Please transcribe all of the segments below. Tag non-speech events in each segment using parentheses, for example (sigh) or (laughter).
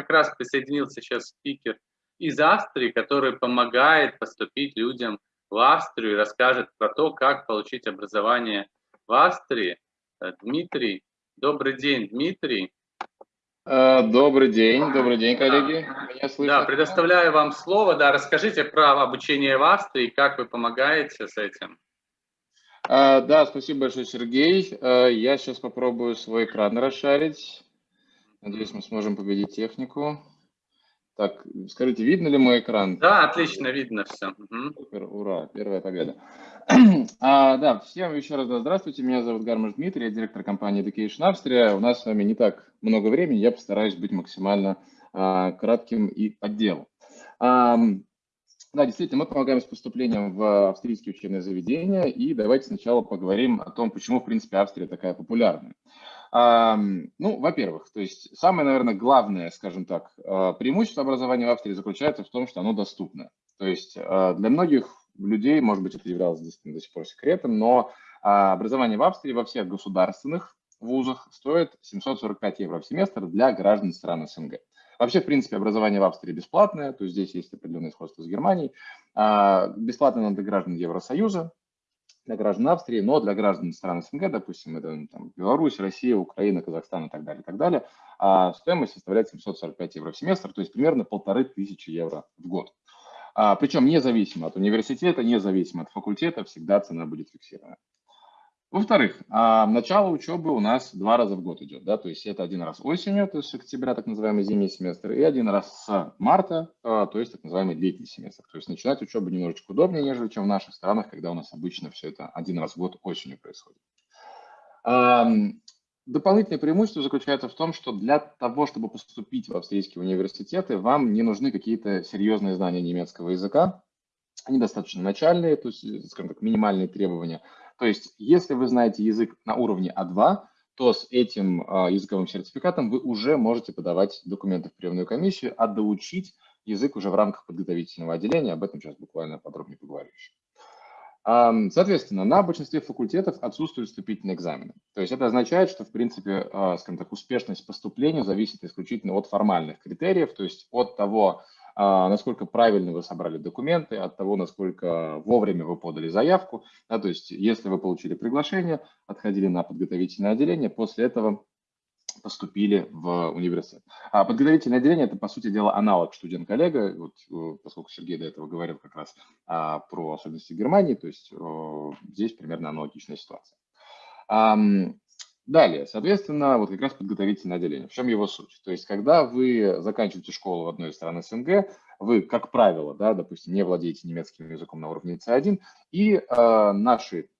как раз присоединился сейчас спикер из Австрии, который помогает поступить людям в Австрию и расскажет про то, как получить образование в Австрии. Э, Дмитрий, добрый день, Дмитрий. Э, добрый день, добрый день, коллеги. Меня слышно? Да, предоставляю вам слово. Да, расскажите про обучение в Австрии, как вы помогаете с этим. А, да, спасибо большое, Сергей. Я сейчас попробую свой экран расшарить. Надеюсь, мы сможем победить технику. Так, скажите, видно ли мой экран? Да, отлично, видно все. Супер, ура, первая победа. (clears throat) а, да, всем еще раз да, здравствуйте, меня зовут Гармаш Дмитрий, я директор компании Education Австрия. У нас с вами не так много времени, я постараюсь быть максимально а, кратким и по делу. А, да, действительно, мы помогаем с поступлением в австрийские учебные заведения, и давайте сначала поговорим о том, почему, в принципе, Австрия такая популярная. Ну, во-первых, то есть самое, наверное, главное, скажем так, а, преимущество образования в Австрии заключается в том, что оно доступно. То есть а, для многих людей, может быть, это являлось до сих пор секретом, но а, образование в Австрии во всех государственных вузах стоит 745 евро в семестр для граждан стран СНГ. Вообще, в принципе, образование в Австрии бесплатное, то есть здесь есть определенное сходство с Германией. Бесплатно для граждан Евросоюза, для граждан Австрии, но для граждан стран СНГ, допустим, это ну, там, Беларусь, Россия, Украина, Казахстан и так далее, и так далее, а стоимость составляет 745 евро в семестр, то есть примерно полторы тысячи евро в год. А, причем независимо от университета, независимо от факультета, всегда цена будет фиксирована. Во-вторых, а, начало учебы у нас два раза в год идет, да, то есть это один раз осенью, то есть октября, так называемый зимний семестр, и один раз с марта, а, то есть так называемый летний семестр. То есть начинать учебу немножечко удобнее, нежели чем в наших странах, когда у нас обычно все это один раз в год осенью происходит. Дополнительное преимущество заключается в том, что для того, чтобы поступить в австрийские университеты, вам не нужны какие-то серьезные знания немецкого языка, они достаточно начальные, то есть, скажем так, минимальные требования – то есть, если вы знаете язык на уровне А2, то с этим э, языковым сертификатом вы уже можете подавать документы в приемную комиссию, а доучить язык уже в рамках подготовительного отделения. Об этом сейчас буквально подробнее поговорю еще. Соответственно, на большинстве факультетов отсутствуют вступительные экзамены. То есть это означает, что, в принципе, а, скажем так, успешность поступления зависит исключительно от формальных критериев, то есть от того, насколько правильно вы собрали документы, от того, насколько вовремя вы подали заявку. Да, то есть если вы получили приглашение, отходили на подготовительное отделение, после этого поступили в университет. А подготовительное отделение – это, по сути дела, аналог студент-коллега, вот, э, поскольку Сергей до этого говорил как раз а, про особенности Германии, то есть о, здесь примерно аналогичная ситуация. Далее, соответственно, вот как раз подготовительное отделение. В чем его суть? То есть, когда вы заканчиваете школу в одной из стран СНГ, вы, как правило, да, допустим, не владеете немецким языком на уровне C1, и э, наши,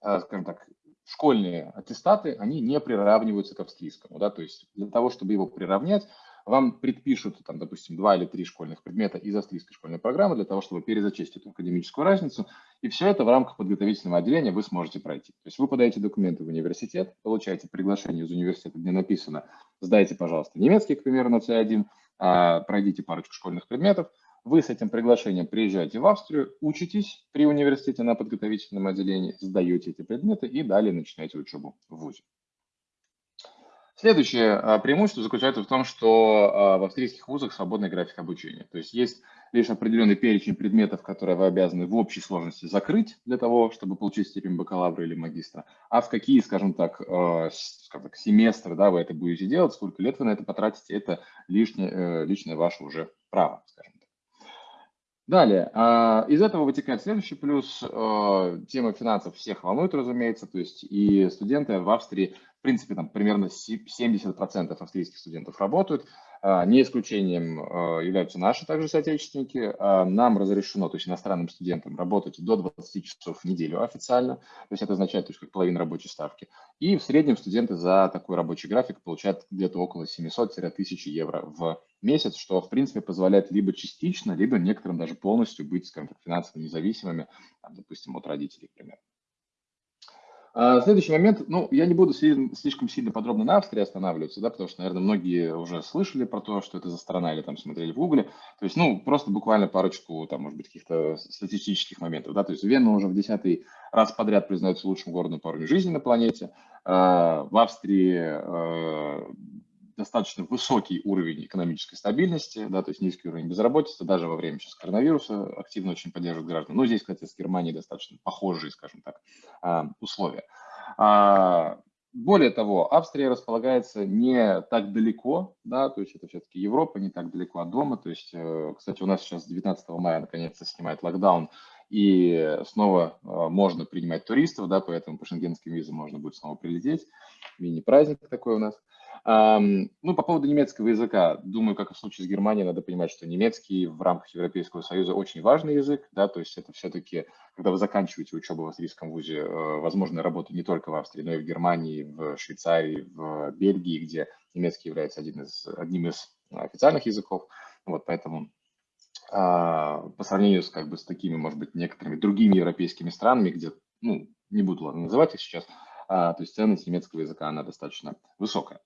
э, скажем так, школьные аттестаты, они не приравниваются к австрийскому. Да? То есть для того, чтобы его приравнять, вам предпишут, там, допустим, два или три школьных предмета из австрийской школьной программы для того, чтобы перезачесть эту академическую разницу. И все это в рамках подготовительного отделения вы сможете пройти. То есть вы подаете документы в университет, получаете приглашение из университета, где написано «Сдайте, пожалуйста, немецкий, к примеру, на C1, а, пройдите парочку школьных предметов». Вы с этим приглашением приезжаете в Австрию, учитесь при университете на подготовительном отделении, сдаете эти предметы и далее начинаете учебу в ВУЗе. Следующее а, преимущество заключается в том, что а, в австрийских вузах свободный график обучения. То есть есть лишь определенный перечень предметов, которые вы обязаны в общей сложности закрыть для того, чтобы получить степень бакалавра или магистра. А в какие, скажем так, а, скажем так семестры да, вы это будете делать, сколько лет вы на это потратите, это лишнее, э, личное ваше уже право, скажем так. Далее, из этого вытекает следующий плюс. Тема финансов всех волнует, разумеется, то есть и студенты в Австрии в принципе, там примерно 70% австрийских студентов работают. А, не исключением а, являются наши также соотечественники. А, нам разрешено, то есть иностранным студентам, работать до 20 часов в неделю официально. То есть это означает, то есть как половина рабочей ставки. И в среднем студенты за такой рабочий график получают где-то около 700-1000 евро в месяц, что, в принципе, позволяет либо частично, либо некоторым даже полностью быть, скажем так, финансово независимыми, там, допустим, от родителей, к. А, следующий момент, ну, я не буду слишком сильно подробно на Австрии останавливаться, да, потому что, наверное, многие уже слышали про то, что это за страна или там смотрели в Гугле. То есть, ну, просто буквально парочку, там, может быть, каких-то статистических моментов, да, то есть Вена уже в десятый раз подряд признается лучшим городом по уровню жизни на планете. А, в Австрии а, достаточно высокий уровень экономической стабильности, да, то есть низкий уровень безработицы, даже во время сейчас коронавируса активно очень поддерживают граждан. Но здесь, кстати, с Германией достаточно похожие, скажем так, а, условия. А, более того, Австрия располагается не так далеко, да, то есть это все-таки Европа, не так далеко от дома. То есть, э, кстати, у нас сейчас 19 мая наконец-то снимает локдаун, и снова э, можно принимать туристов, да, поэтому по шенгенским визам можно будет снова прилететь. Мини-праздник такой у нас. Ну, по поводу немецкого языка, думаю, как и в случае с Германией, надо понимать, что немецкий в рамках Европейского Союза очень важный язык, да, то есть это все-таки, когда вы заканчиваете учебу в австрийском вузе, э, возможно, работа не только в Австрии, но и в Германии, в Швейцарии, в Бельгии, где немецкий является один из, одним из официальных языков, вот, поэтому а, по сравнению с, как бы, с такими, может быть, некоторыми другими европейскими странами, где, ну, не буду ладно, называть их сейчас, а, то есть ценность немецкого языка, она достаточно высокая.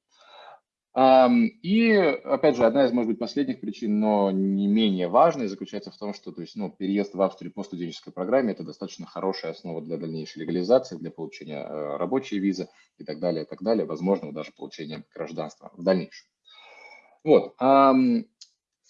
И, опять же, одна из, может быть, последних причин, но не менее важной, заключается в том, что то есть, ну, переезд в Австрию по студенческой программе – это достаточно хорошая основа для дальнейшей легализации, для получения э, рабочей визы и так далее, и так далее, возможно, даже получения гражданства в дальнейшем. Вот.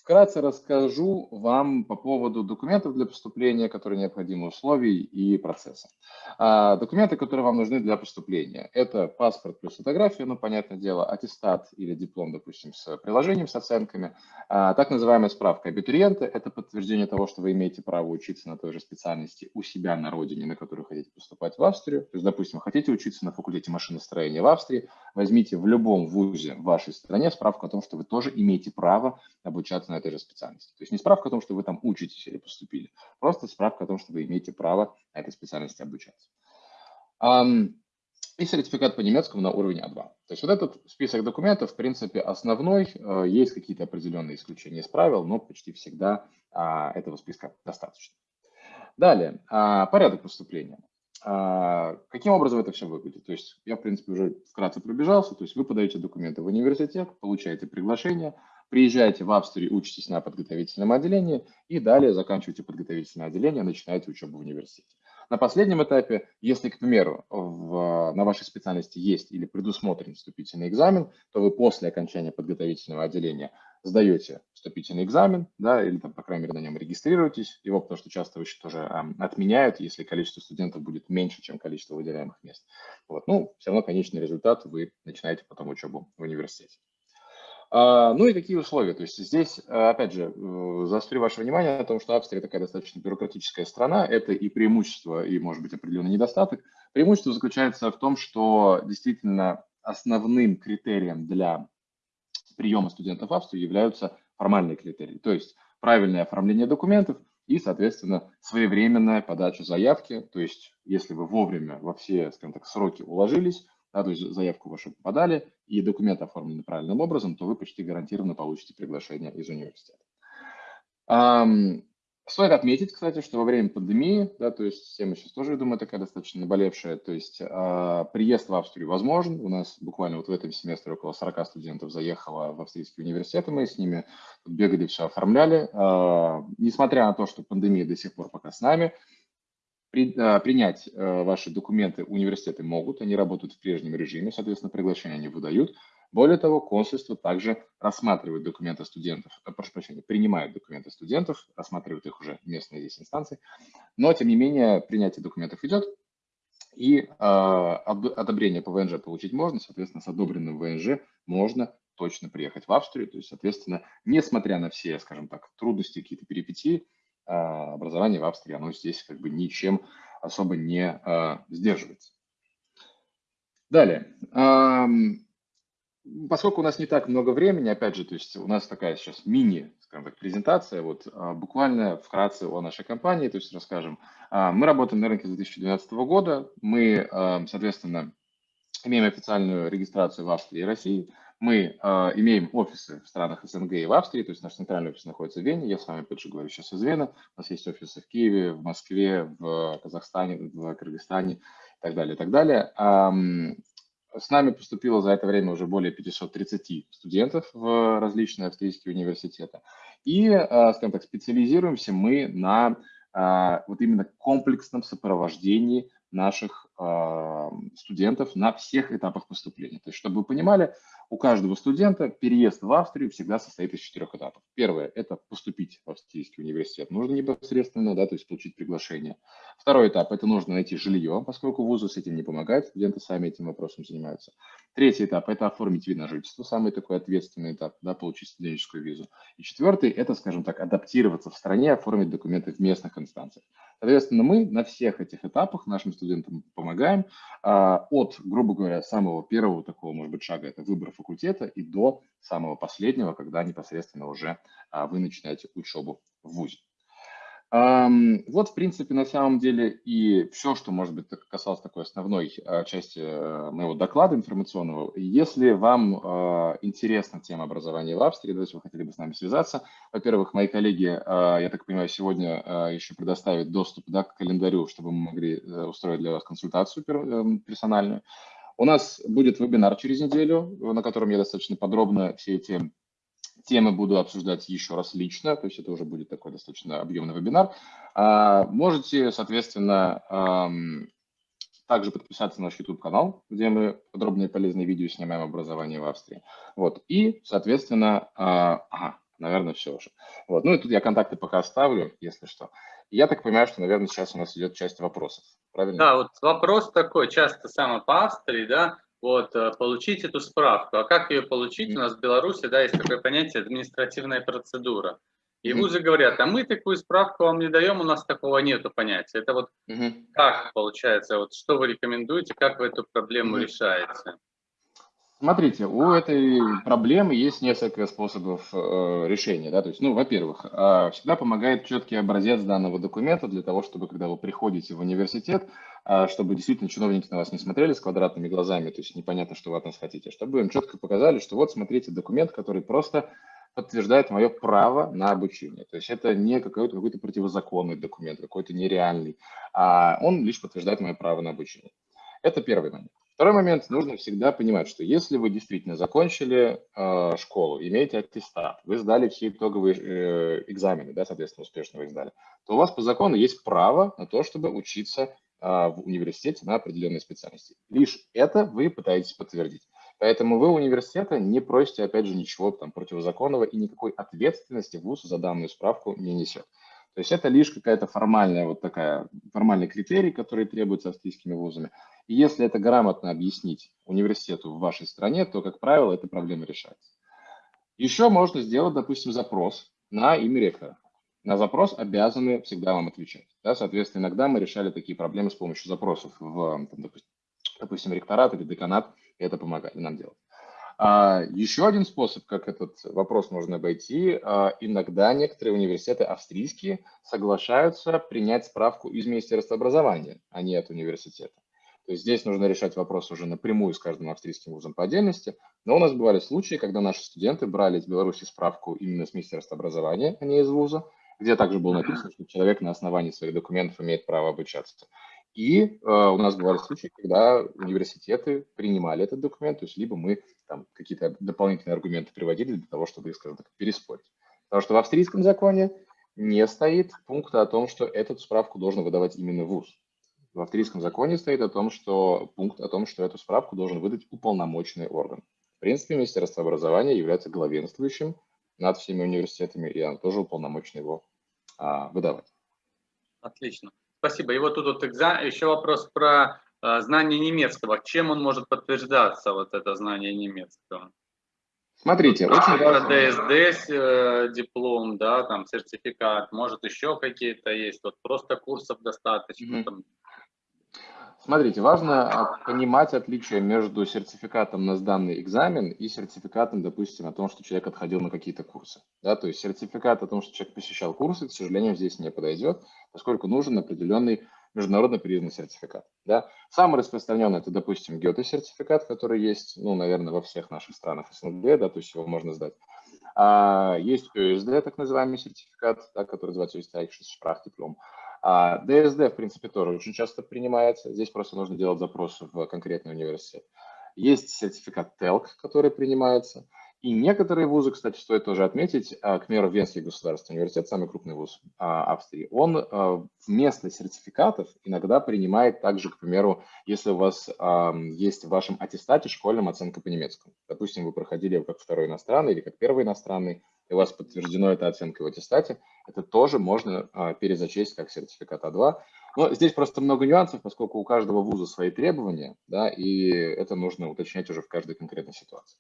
Вкратце расскажу вам по поводу документов для поступления, которые необходимы, условий и процесса. А, документы, которые вам нужны для поступления, это паспорт плюс фотография, ну, понятное дело, аттестат или диплом, допустим, с приложением, с оценками. А, так называемая справка абитуриента – это подтверждение того, что вы имеете право учиться на той же специальности у себя на родине, на которую хотите поступать в Австрию. То есть, допустим, хотите учиться на факультете машиностроения в Австрии, возьмите в любом вузе в вашей стране справку о том, что вы тоже имеете право обучаться на этой же специальности. То есть не справка о том, что вы там учитесь или поступили, просто справка о том, что вы имеете право на этой специальности обучаться. И сертификат по немецкому на уровне А2. То есть вот этот список документов, в принципе, основной. Э, есть какие-то определенные исключения из правил, но почти всегда а, этого списка достаточно. Далее, а, порядок поступления. А, каким образом это все выглядит? То есть я, в принципе, уже вкратце пробежался. То есть вы подаете документы в университет, получаете приглашение, приезжаете в Австрию, учитесь на подготовительном отделении и далее заканчиваете подготовительное отделение, начинаете учебу в университете. На последнем этапе, если, к примеру, в, на вашей специальности есть или предусмотрен вступительный экзамен, то вы после окончания подготовительного отделения сдаете вступительный экзамен, да, или там, по крайней мере, на нем регистрируетесь. Его, потому что часто еще тоже э, отменяют, если количество студентов будет меньше, чем количество выделяемых мест. Вот. Ну, все равно конечный результат вы начинаете потом учебу в университете. А, ну и какие условия? То есть здесь, э, опять же, э, заострю ваше внимание на том, что Австрия такая достаточно бюрократическая страна. Это и преимущество, и, может быть, определенный недостаток. Преимущество заключается в том, что действительно основным критерием для приема студентов в Австрию являются формальные критерии. То есть правильное оформление документов и, соответственно, своевременная подача заявки. То есть если вы вовремя во все, скажем так, сроки уложились, да, то есть заявку вашу подали и документ оформлены правильным образом, то вы почти гарантированно получите приглашение из университета. Стоит отметить, кстати, что во время пандемии, да, то есть тема сейчас тоже, я думаю, такая достаточно наболевшая, то есть э, приезд в Австрию возможен. У нас буквально вот в этом семестре около 40 студентов заехало в австрийские университеты, мы с ними бегали, все оформляли. Э, несмотря на то, что пандемия до сих пор пока с нами, при, а, принять а, ваши документы университеты могут, они работают в прежнем режиме, соответственно, приглашение они выдают. Более того, консульство также рассматривает документы студентов, э, прошу прощения, принимает документы студентов, рассматривает их уже местные здесь инстанции. Но, тем не менее, принятие документов идет, и э, одобрение по ВНЖ получить можно, соответственно, с одобренным ВНЖ можно точно приехать в Австрию. То есть, соответственно, несмотря на все, скажем так, трудности, какие-то перипетии, образование в Австрии, оно здесь как бы ничем особо не а, сдерживается. Далее. Поскольку у нас не так много времени, опять же, то есть у нас такая сейчас мини, скажем так, презентация, вот а, буквально вкратце о нашей компании, то есть расскажем. Мы работаем на рынке с 2012 года, мы, соответственно, имеем официальную регистрацию в Австрии и России, мы э, имеем офисы в странах СНГ и в Австрии, то есть наш центральный офис находится в Вене, я с вами, опять же, говорю сейчас из Вены, у нас есть офисы в Киеве, в Москве, в Казахстане, в Кыргызстане и так далее, и так далее. Эм, с нами поступило за это время уже более 530 студентов в различные австрийские университеты. И, э, скажем так, специализируемся мы на э, вот именно комплексном сопровождении наших студентов на всех этапах поступления. То есть, чтобы вы понимали, у каждого студента переезд в Австрию всегда состоит из четырех этапов. Первое – это поступить в австрийский университет. Нужно непосредственно, да, то есть получить приглашение. Второй этап – это нужно найти жилье, поскольку вузу с этим не помогает, студенты сами этим вопросом занимаются. Третий этап – это оформить вид на жительство, самый такой ответственный этап, да, получить студенческую визу. И четвертый – это, скажем так, адаптироваться в стране, оформить документы в местных инстанциях. Соответственно, мы на всех этих этапах нашим студентам помогаем а, от, грубо говоря, самого первого такого, может быть, шага – это выбор факультета и до самого последнего, когда непосредственно уже а, вы начинаете учебу в ВУЗе. Вот, в принципе, на самом деле и все, что, может быть, касалось такой основной а, части э, моего доклада информационного. Если вам а, интересна тема образования в Австрии, давайте вы хотели бы с нами связаться. Во-первых, мои коллеги, я так понимаю, сегодня еще предоставят доступ да, к календарю, чтобы мы могли э, устроить для вас консультацию эм, персональную. У нас будет вебинар через неделю, на котором я достаточно подробно все эти темы буду обсуждать еще раз лично, то есть это уже будет такой достаточно объемный вебинар. А, можете, соответственно, также подписаться на наш YouTube-канал, где мы подробные полезные видео снимаем образование в Австрии. Вот. И, соответственно, а, ага, наверное, все уже. Вот. Ну и тут я контакты пока оставлю, если что. Я так понимаю, что, наверное, сейчас у нас идет часть вопросов. Правильно? Да, вот вопрос такой, часто самый по Австрии, да, вот, э, получить эту справку. А как ее получить? У нас в Беларуси, да, есть такое понятие административная процедура. И вузы говорят, а мы такую справку вам не даем, у нас такого нету понятия. Это вот как получается, вот что вы рекомендуете, как вы эту проблему решаете? Смотрите, у этой проблемы есть несколько способов э, решения. Да? То есть, ну, во-первых, э, всегда помогает четкий образец данного документа для того, чтобы, когда вы приходите в университет, э, чтобы действительно чиновники на вас не смотрели с квадратными глазами, то есть непонятно, что вы от нас хотите, чтобы им четко показали, что вот, смотрите, документ, который просто подтверждает мое право на обучение. То есть это не какой-то какой противозаконный документ, какой-то нереальный, а он лишь подтверждает мое право на обучение. Это первый момент. Второй момент, нужно всегда понимать, что если вы действительно закончили э, школу, имеете аттестат, вы сдали все итоговые э, экзамены, да, соответственно, успешно вы их сдали, то у вас по закону есть право на то, чтобы учиться э, в университете на определенной специальности. Лишь это вы пытаетесь подтвердить. Поэтому вы у университета не просите, опять же, ничего там противозаконного и никакой ответственности ВУЗ за данную справку не несет. То есть это лишь какая-то формальная вот такая, формальный критерий, который требуется австрийскими вузами. И если это грамотно объяснить университету в вашей стране, то, как правило, эта проблема решается. Еще можно сделать, допустим, запрос на имя ректора. На запрос обязаны всегда вам отвечать. Да? Соответственно, иногда мы решали такие проблемы с помощью запросов в, там, допустим, допустим, ректорат или деканат, и это помогали нам делать. А, еще один способ, как этот вопрос можно обойти, а, иногда некоторые университеты австрийские соглашаются принять справку из Министерства образования, а не от университета. То есть здесь нужно решать вопрос уже напрямую с каждым австрийским вузом по отдельности. Но у нас бывали случаи, когда наши студенты брали из Беларуси справку именно с Министерства образования, а не из вуза, где также было написано, что человек на основании своих документов имеет право обучаться. И э, у нас бывали случаи, когда университеты принимали этот документ, то есть либо мы там какие-то дополнительные аргументы приводили для того, чтобы их, скажем так, переспорить. Потому что в австрийском законе не стоит пункта о том, что эту справку должен выдавать именно ВУЗ. В австрийском законе стоит о том, что пункт о том, что эту справку должен выдать уполномоченный орган. В принципе, Министерство образования является главенствующим над всеми университетами, и оно тоже уполномочено его а, выдавать. Отлично. Спасибо. И вот тут вот экзамен, еще вопрос про э, знание немецкого. Чем он может подтверждаться, вот это знание немецкого? Смотрите, тут очень важно. ДСД э, диплом, да, там сертификат, может еще какие-то есть, вот просто курсов достаточно. Mm -hmm. Смотрите, важно понимать отличие между сертификатом на сданный экзамен и сертификатом, допустим, о том, что человек отходил на какие-то курсы. Да, то есть сертификат о том, что человек посещал курсы, к сожалению, здесь не подойдет, поскольку нужен определенный международно признанный сертификат. Да. Самый распространенный это, допустим, Гёте-сертификат, который есть, ну, наверное, во всех наших странах СНГ, да, то есть его можно сдать. А есть ОСД, так называемый сертификат, да, который называется Österreichisches Sprachdiplom. А ДСД, в принципе, тоже очень часто принимается. Здесь просто нужно делать запрос в конкретный университет. Есть сертификат TELC, который принимается. И некоторые вузы, кстати, стоит тоже отметить, а, к примеру, Венский государственный университет, самый крупный вуз а, Австрии, он а, вместо сертификатов иногда принимает также, к примеру, если у вас есть в вашем аттестате школьная оценка по немецкому. Допустим, вы проходили как второй иностранный или как первый иностранный, и у вас подтверждено эта оценка в аттестате, это тоже можно перезачесть как сертификат А2. Но здесь просто много нюансов, поскольку у каждого вуза свои требования, да, и это нужно уточнять уже в каждой конкретной ситуации.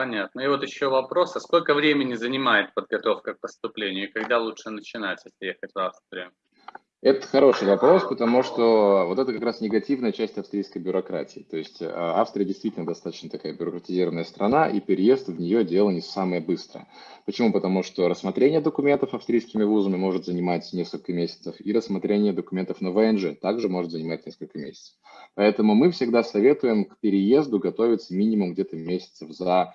Понятно. И вот еще вопрос, а сколько времени занимает подготовка к поступлению и когда лучше начинать, если ехать в Австрию? Это хороший вопрос, потому что вот это как раз негативная часть австрийской бюрократии. То есть э, Австрия действительно достаточно такая бюрократизированная страна, и переезд в нее дело не самое быстрое. Почему? Потому что рассмотрение документов австрийскими вузами может занимать несколько месяцев, и рассмотрение документов на ВНЖ также может занимать несколько месяцев. Поэтому мы всегда советуем к переезду готовиться минимум где-то месяцев за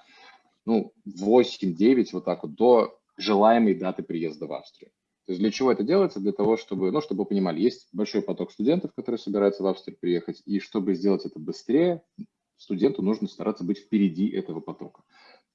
ну, 8-9, вот так вот, до желаемой даты приезда в Австрию. То есть для чего это делается? Для того, чтобы, ну, чтобы вы понимали, есть большой поток студентов, которые собираются в Австрию приехать, и чтобы сделать это быстрее, студенту нужно стараться быть впереди этого потока.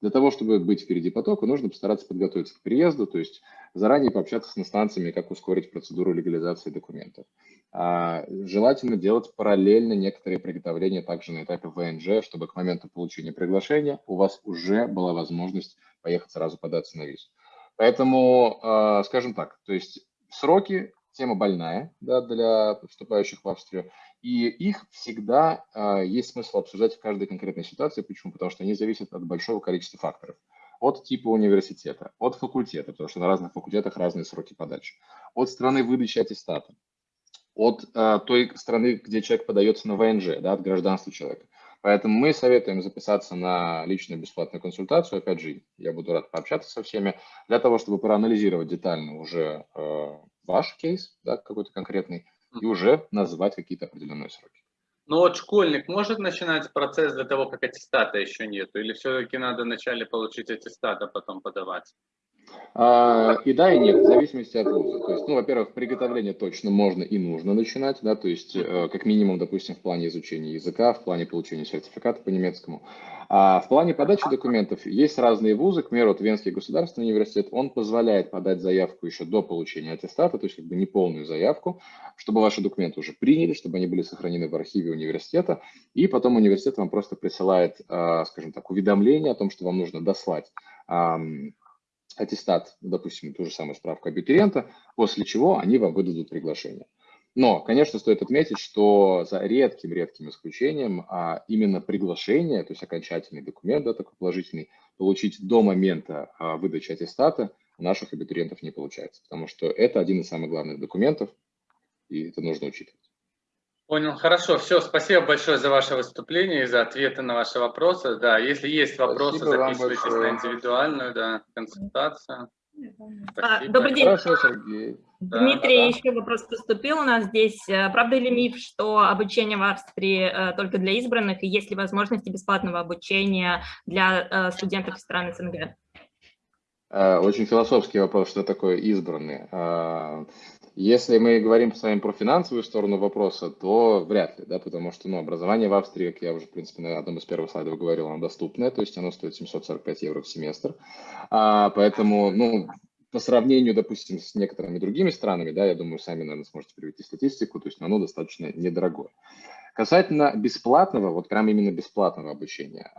Для того, чтобы быть впереди потока, нужно постараться подготовиться к приезду, то есть заранее пообщаться с инстанциями, как ускорить процедуру легализации документов. А, желательно делать параллельно некоторые приготовления также на этапе ВНЖ, чтобы к моменту получения приглашения у вас уже была возможность поехать сразу податься на визу. Поэтому, а, скажем так, то есть сроки тема больная да, для вступающих в Австрию, и их всегда э, есть смысл обсуждать в каждой конкретной ситуации. Почему? Потому что они зависят от большого количества факторов. От типа университета, от факультета, потому что на разных факультетах разные сроки подачи, от страны выдачи аттестата, от э, той страны, где человек подается на ВНЖ, да, от гражданства человека. Поэтому мы советуем записаться на личную бесплатную консультацию. Опять же, я буду рад пообщаться со всеми, для того, чтобы проанализировать детально уже э, ваш кейс, да, какой-то конкретный, и уже назвать какие-то определенные сроки. Ну вот школьник может начинать процесс до того, как аттестата еще нету? Или все-таки надо вначале получить аттестат, а потом подавать? А, и да, и нет, в зависимости от вуза. То есть, ну, во-первых, приготовление точно можно и нужно начинать, да, то есть, э, как минимум, допустим, в плане изучения языка, в плане получения сертификата по немецкому. А в плане подачи документов есть разные вузы, к примеру, вот Венский государственный университет, он позволяет подать заявку еще до получения аттестата, то есть как бы не полную заявку, чтобы ваши документы уже приняли, чтобы они были сохранены в архиве университета, и потом университет вам просто присылает, а, скажем так, уведомление о том, что вам нужно дослать аттестат, допустим, ту же самую справку абитуриента, после чего они вам выдадут приглашение. Но, конечно, стоит отметить, что за редким-редким исключением а именно приглашение, то есть окончательный документ, да, такой положительный, получить до момента а, выдачи аттестата у наших абитуриентов не получается, потому что это один из самых главных документов, и это нужно учитывать. Понял, хорошо. Все, спасибо большое за ваше выступление и за ответы на ваши вопросы. Да, если есть вопросы, спасибо записывайтесь на индивидуальную да, консультацию. А, добрый день. Хорошо, Сергей. Дмитрий, да, да. еще вопрос поступил у нас здесь. Э, правда или миф, что обучение в Австрии э, только для избранных, и есть ли возможности бесплатного обучения для э, студентов из стран СНГ? Очень философский вопрос, что такое избранные. Если мы говорим с вами про финансовую сторону вопроса, то вряд ли, да, потому что ну, образование в Австрии, как я уже, в принципе, на одном из первых слайдов говорил, оно доступное, то есть оно стоит 745 евро в семестр. А, поэтому, ну, по сравнению, допустим, с некоторыми другими странами, да, я думаю, сами, наверное, сможете привести статистику, то есть оно достаточно недорогое. Касательно бесплатного, вот прям именно бесплатного обучения,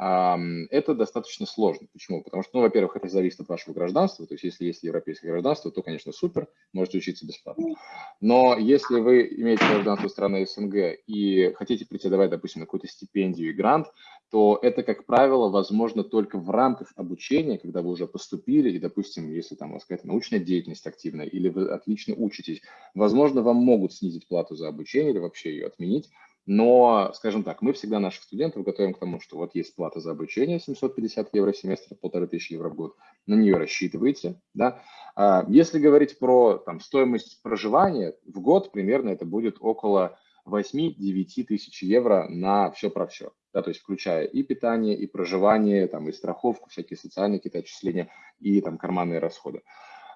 это достаточно сложно. Почему? Потому что, ну, во-первых, это зависит от вашего гражданства, то есть если есть европейское гражданство, то, конечно, супер, можете учиться бесплатно. Но если вы имеете гражданство страны СНГ и хотите претендовать, допустим, на какую-то стипендию и грант, то это, как правило, возможно только в рамках обучения, когда вы уже поступили, и, допустим, если там у вас какая-то научная деятельность активная, или вы отлично учитесь, возможно, вам могут снизить плату за обучение или вообще ее отменить, но, скажем так, мы всегда наших студентов готовим к тому, что вот есть плата за обучение 750 евро в семестр, полторы тысячи евро в год, на нее рассчитывайте. Да? А если говорить про там, стоимость проживания, в год примерно это будет около 8-9 тысяч евро на все про все. Да, то есть включая и питание, и проживание, там, и страховку, всякие социальные какие-то отчисления, и там карманные расходы.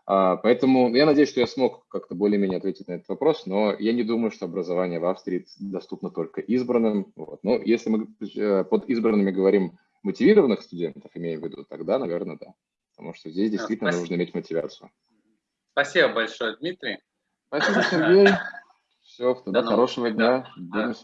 А, поэтому я надеюсь, что я смог как-то более-менее ответить на этот вопрос, но я не думаю, что образование в Австрии доступно только избранным. Вот. Но если мы э, под избранными говорим мотивированных студентов, имеем в виду, тогда, наверное, да. Потому что здесь действительно Спасибо. нужно иметь мотивацию. Спасибо большое, Дмитрий. Спасибо, Сергей. (laughs) Все, тогда До хорошего дня. Да. Будем с вами.